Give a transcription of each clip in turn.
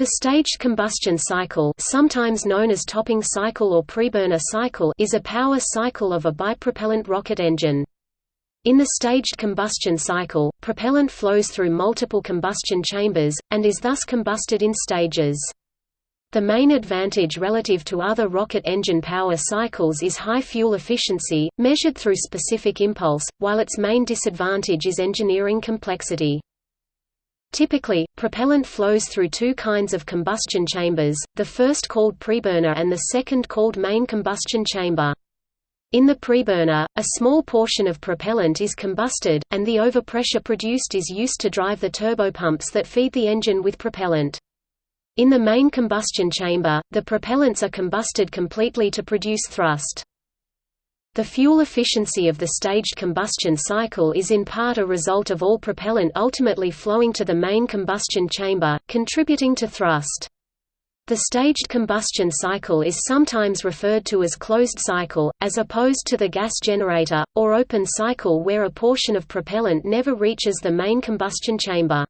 The staged combustion cycle sometimes known as topping cycle or preburner cycle is a power cycle of a bipropellant rocket engine. In the staged combustion cycle, propellant flows through multiple combustion chambers, and is thus combusted in stages. The main advantage relative to other rocket engine power cycles is high fuel efficiency, measured through specific impulse, while its main disadvantage is engineering complexity. Typically, propellant flows through two kinds of combustion chambers, the first called preburner and the second called main combustion chamber. In the preburner, a small portion of propellant is combusted, and the overpressure produced is used to drive the turbopumps that feed the engine with propellant. In the main combustion chamber, the propellants are combusted completely to produce thrust. The fuel efficiency of the staged combustion cycle is in part a result of all propellant ultimately flowing to the main combustion chamber, contributing to thrust. The staged combustion cycle is sometimes referred to as closed cycle, as opposed to the gas generator, or open cycle where a portion of propellant never reaches the main combustion chamber.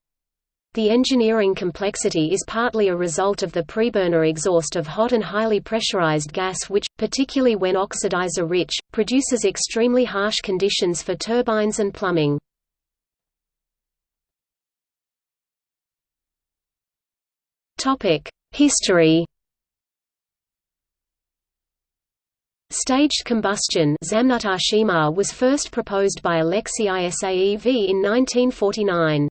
The engineering complexity is partly a result of the preburner exhaust of hot and highly pressurized gas which, particularly when oxidizer-rich, produces extremely harsh conditions for turbines and plumbing. History Staged combustion was first proposed by Alexei Isaev in 1949.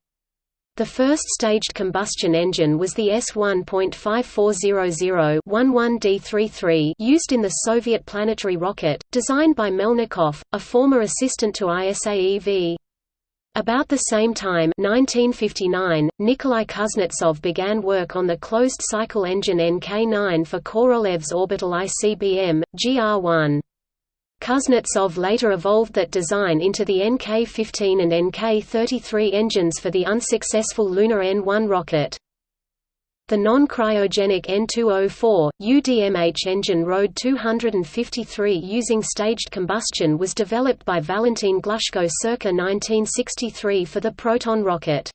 The first staged combustion engine was the S-1.5400-11D33 used in the Soviet planetary rocket, designed by Melnikov, a former assistant to ISAEV. About the same time 1959, Nikolai Kuznetsov began work on the closed-cycle engine NK-9 for Korolev's orbital ICBM, GR-1. Kuznetsov later evolved that design into the NK-15 and NK-33 engines for the unsuccessful Lunar N-1 rocket. The non-cryogenic N204, UDMH engine RD 253 using staged combustion was developed by Valentin Glushko circa 1963 for the Proton rocket.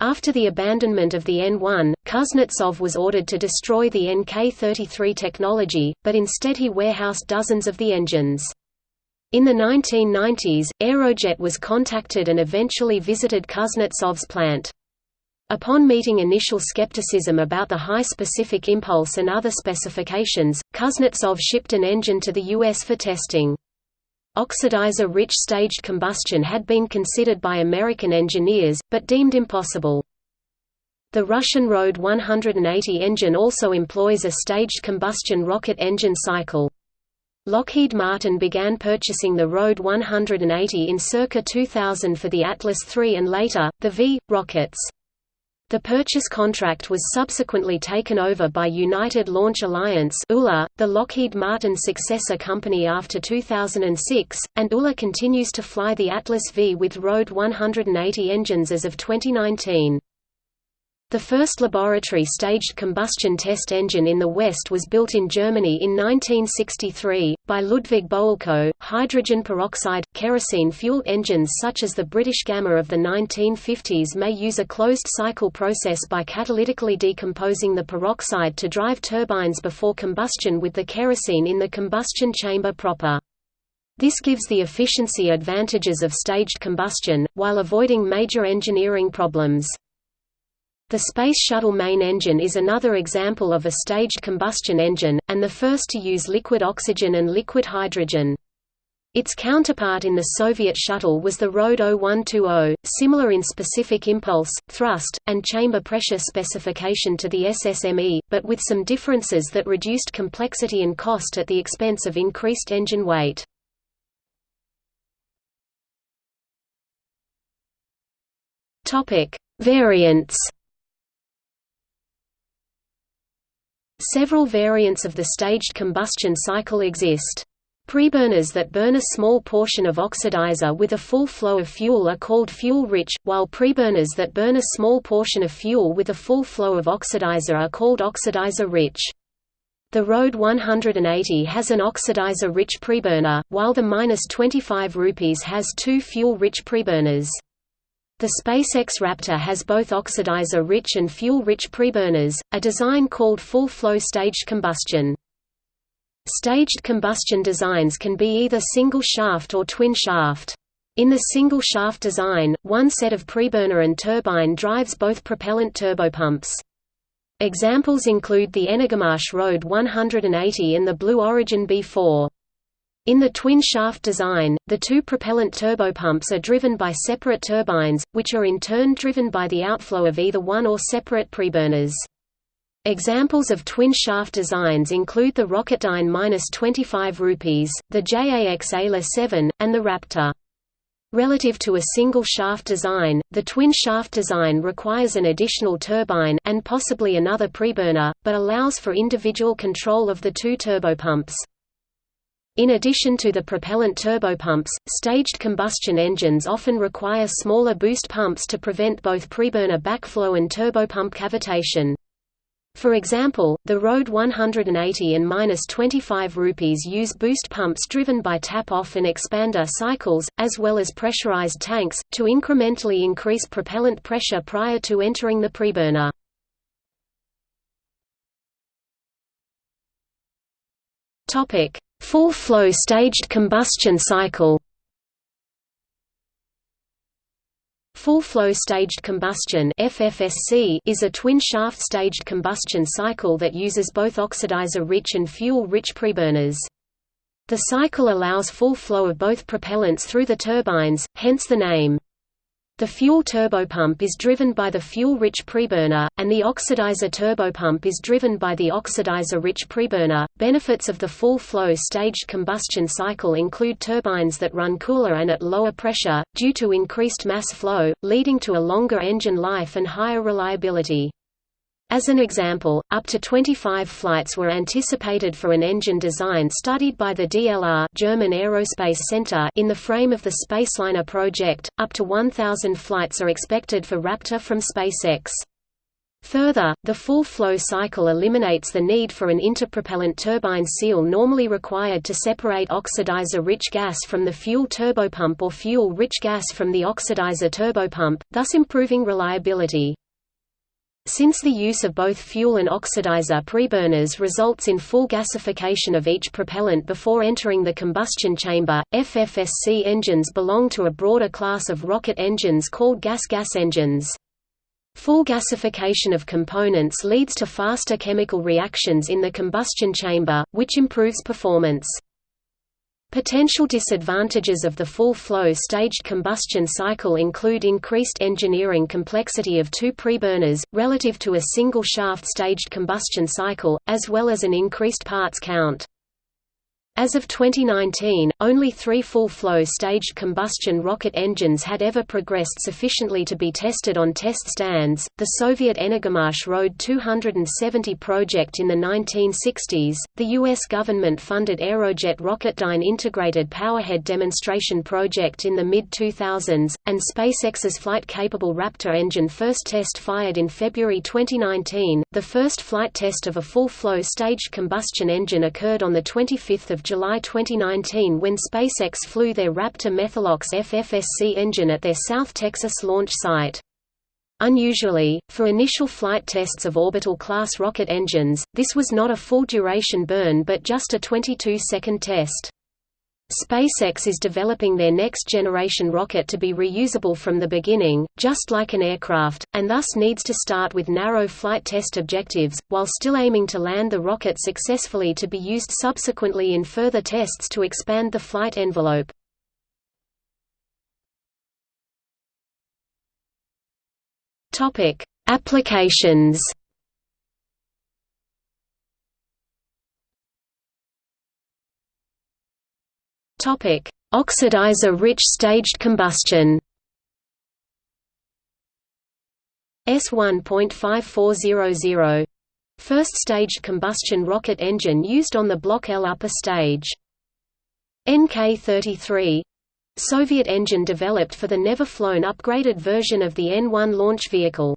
After the abandonment of the N-1, Kuznetsov was ordered to destroy the NK-33 technology, but instead he warehoused dozens of the engines. In the 1990s, Aerojet was contacted and eventually visited Kuznetsov's plant. Upon meeting initial skepticism about the high specific impulse and other specifications, Kuznetsov shipped an engine to the U.S. for testing. Oxidizer-rich staged combustion had been considered by American engineers, but deemed impossible. The Russian RD 180 engine also employs a staged combustion rocket engine cycle. Lockheed Martin began purchasing the RD 180 in circa 2000 for the Atlas III and later, the V. rockets. The purchase contract was subsequently taken over by United Launch Alliance ULA, the Lockheed Martin successor company after 2006, and ULA continues to fly the Atlas V with RD 180 engines as of 2019. The first laboratory staged combustion test engine in the West was built in Germany in 1963, by Ludwig Boelkow. Hydrogen peroxide, kerosene fuel engines such as the British Gamma of the 1950s may use a closed cycle process by catalytically decomposing the peroxide to drive turbines before combustion with the kerosene in the combustion chamber proper. This gives the efficiency advantages of staged combustion, while avoiding major engineering problems. The Space Shuttle main engine is another example of a staged combustion engine, and the first to use liquid oxygen and liquid hydrogen. Its counterpart in the Soviet shuttle was the RD 0120, similar in specific impulse, thrust, and chamber pressure specification to the SSME, but with some differences that reduced complexity and cost at the expense of increased engine weight. Variants Several variants of the staged combustion cycle exist. Preburners that burn a small portion of oxidizer with a full flow of fuel are called fuel-rich, while preburners that burn a small portion of fuel with a full flow of oxidizer are called oxidizer-rich. The RD 180 has an oxidizer-rich preburner, while the 25 rupees has two fuel-rich preburners. The SpaceX Raptor has both oxidizer-rich and fuel-rich preburners, a design called full-flow staged combustion. Staged combustion designs can be either single-shaft or twin-shaft. In the single-shaft design, one set of preburner and turbine drives both propellant turbopumps. Examples include the Energomash Road 180 and the Blue Origin B4. In the twin-shaft design, the two propellant turbopumps are driven by separate turbines, which are in turn driven by the outflow of either one or separate preburners. Examples of twin-shaft designs include the Rocketdyne 25 rupees, the JAX AILA 7, and the Raptor. Relative to a single-shaft design, the twin-shaft design requires an additional turbine and possibly another preburner, but allows for individual control of the two turbopumps. In addition to the propellant turbopumps, staged combustion engines often require smaller boost pumps to prevent both preburner backflow and turbopump cavitation. For example, the Road 180 and 25 rupees use boost pumps driven by tap-off and expander cycles, as well as pressurized tanks, to incrementally increase propellant pressure prior to entering the preburner. Topic: Full-flow staged combustion cycle Full-flow staged combustion FFSC is a twin-shaft staged combustion cycle that uses both oxidizer-rich and fuel-rich preburners. The cycle allows full flow of both propellants through the turbines, hence the name. The fuel turbopump is driven by the fuel-rich preburner, and the oxidizer turbopump is driven by the oxidizer-rich preburner. Benefits of the full-flow staged combustion cycle include turbines that run cooler and at lower pressure, due to increased mass flow, leading to a longer engine life and higher reliability. As an example, up to 25 flights were anticipated for an engine design studied by the DLR German Aerospace Center in the frame of the Spaceliner project. Up to 1000 flights are expected for Raptor from SpaceX. Further, the full flow cycle eliminates the need for an interpropellant turbine seal normally required to separate oxidizer-rich gas from the fuel turbopump or fuel-rich gas from the oxidizer turbopump, thus improving reliability. Since the use of both fuel and oxidizer preburners results in full gasification of each propellant before entering the combustion chamber, FFSC engines belong to a broader class of rocket engines called gas-gas engines. Full gasification of components leads to faster chemical reactions in the combustion chamber, which improves performance. Potential disadvantages of the full-flow staged combustion cycle include increased engineering complexity of two preburners, relative to a single-shaft staged combustion cycle, as well as an increased parts count. As of 2019, only three full-flow staged combustion rocket engines had ever progressed sufficiently to be tested on test stands. The Soviet Energomash Road 270 project in the 1960s, the U.S. government-funded Aerojet Rocketdyne Integrated Powerhead Demonstration Project in the mid-2000s, and SpaceX's flight-capable Raptor engine first test fired in February 2019. The first flight test of a full-flow staged combustion engine occurred on the 25th of July 2019 when SpaceX flew their Raptor Methalox FFSC engine at their South Texas launch site. Unusually, for initial flight tests of orbital-class rocket engines, this was not a full-duration burn but just a 22-second test. SpaceX is developing their next-generation rocket to be reusable from the beginning, just like an aircraft, and thus needs to start with narrow flight test objectives, while still aiming to land the rocket successfully to be used subsequently in further tests to expand the flight envelope. Applications Topic: Oxidizer-rich staged combustion. S1.5400 First staged combustion rocket engine used on the Block L upper stage. NK-33 Soviet engine developed for the never-flown upgraded version of the N-1 launch vehicle.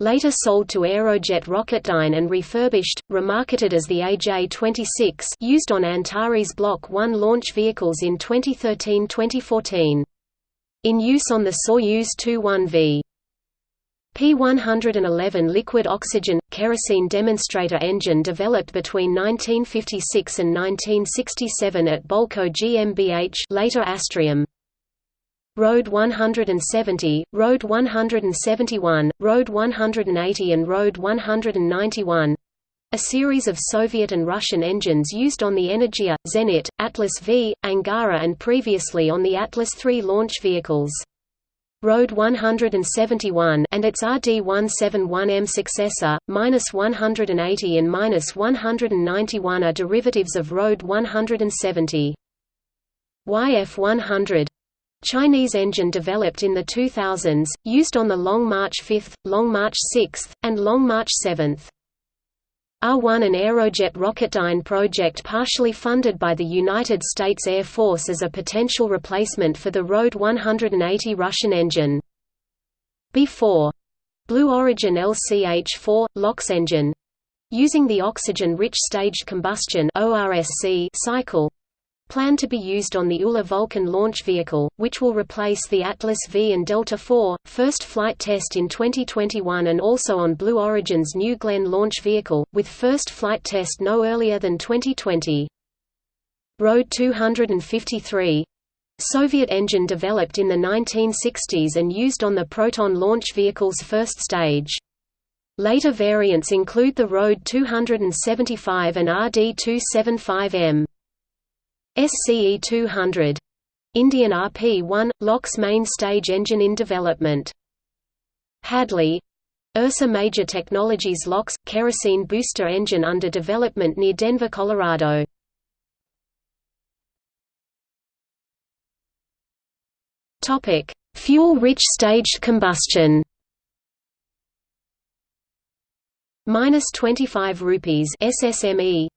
Later sold to Aerojet Rocketdyne and refurbished, remarketed as the AJ-26 used on Antares Block 1 launch vehicles in 2013–2014. In use on the Soyuz Tu-1V. P-111 liquid oxygen – kerosene demonstrator engine developed between 1956 and 1967 at Bölkow GmbH later Astrium. Road 170, Road 171, Road 180 and Road 191 a series of Soviet and Russian engines used on the Energia, Zenit, Atlas V, Angara and previously on the Atlas III launch vehicles. Road 171 and its RD-171M successor, minus 180 and minus 191 are derivatives of Road 170. YF-100 Chinese engine developed in the 2000s, used on the Long March 5, Long March 6, and Long March 7. R-1 an Aerojet Rocketdyne project partially funded by the United States Air Force as a potential replacement for the Road 180 Russian engine. B-4 Blue Origin LCH-4, LOX engine using the oxygen-rich staged combustion cycle planned to be used on the ULA Vulcan launch vehicle, which will replace the Atlas V and Delta IV, first flight test in 2021 and also on Blue Origin's New Glenn launch vehicle, with first flight test no earlier than 2020. Road 253 Soviet engine developed in the 1960s and used on the Proton launch vehicle's first stage. Later variants include the Road 275 and RD-275M. SCE 200 Indian RP-1 LOX main stage engine in development. Hadley Ursa Major Technologies LOX kerosene booster engine under development near Denver, Colorado. Fuel-rich staged combustion. Minus 25 rupees SSME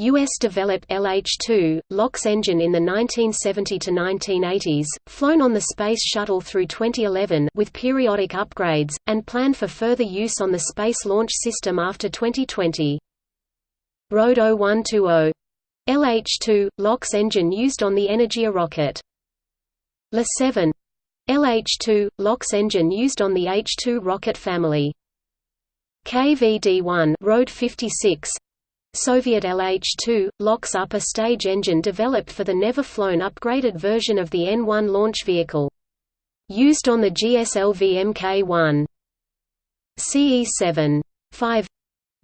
US-developed LH-2, LOX engine in the 1970–1980s, flown on the Space Shuttle through 2011 with periodic upgrades, and planned for further use on the Space Launch System after 2020. Road 0120. LH-2, LOX engine used on the Energia rocket. LA-7. LH-2, LOX engine used on the H-2 rocket family. KVD-1 Road 56 Soviet LH-2, LOX upper stage engine developed for the never-flown upgraded version of the N-1 launch vehicle. Used on the GSLV Mk-1. CE-7. 5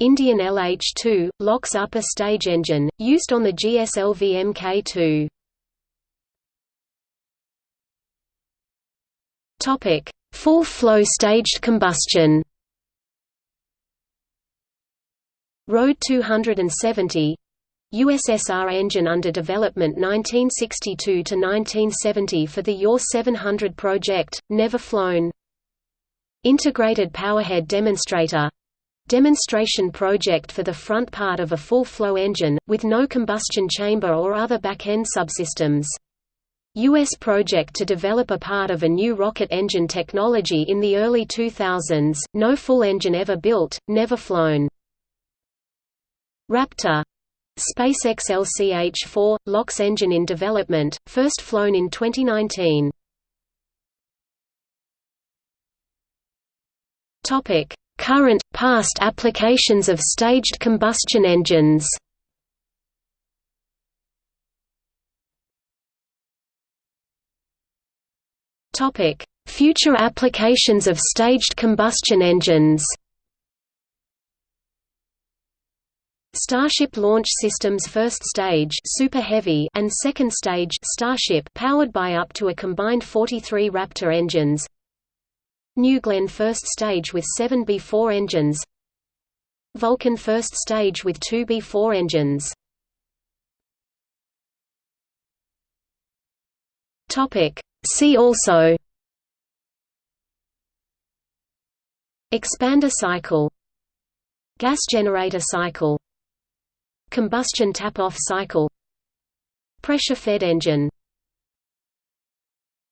Indian LH-2, LOX upper stage engine, used on the GSLV Mk-2. Full-flow staged combustion Road 270 USSR engine under development 1962–1970 for the UR 700 project, never flown Integrated Powerhead Demonstrator Demonstration project for the front part of a full-flow engine, with no combustion chamber or other back-end subsystems. U.S. project to develop a part of a new rocket engine technology in the early 2000s, no full engine ever built, never flown. Raptor SpaceX LCH-4 LOX engine in development, first flown in 2019. Topic: Current past applications of staged combustion engines. Future applications of staged combustion engines. Starship Launch System's first stage Super Heavy and second stage Starship powered by up to a combined 43 Raptor engines. New Glenn first stage with 7 B4 engines. Vulcan first stage with 2 B4 engines. See also Expander cycle Gas generator cycle Combustion tap-off cycle. Pressure-fed engine